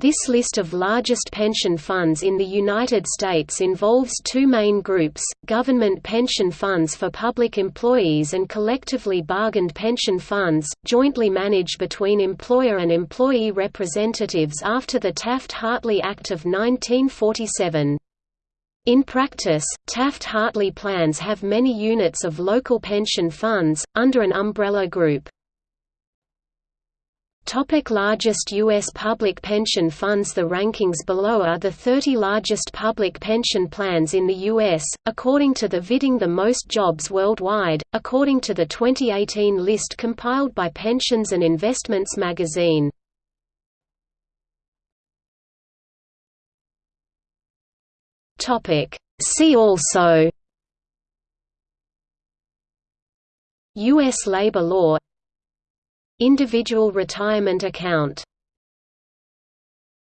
This list of largest pension funds in the United States involves two main groups, government pension funds for public employees and collectively bargained pension funds, jointly managed between employer and employee representatives after the Taft-Hartley Act of 1947. In practice, Taft-Hartley plans have many units of local pension funds, under an umbrella group. Topic largest U.S. public pension funds The rankings below are the 30 largest public pension plans in the U.S., according to the Bidding the Most Jobs Worldwide, according to the 2018 list compiled by Pensions and Investments magazine. See also U.S. labor law Individual retirement account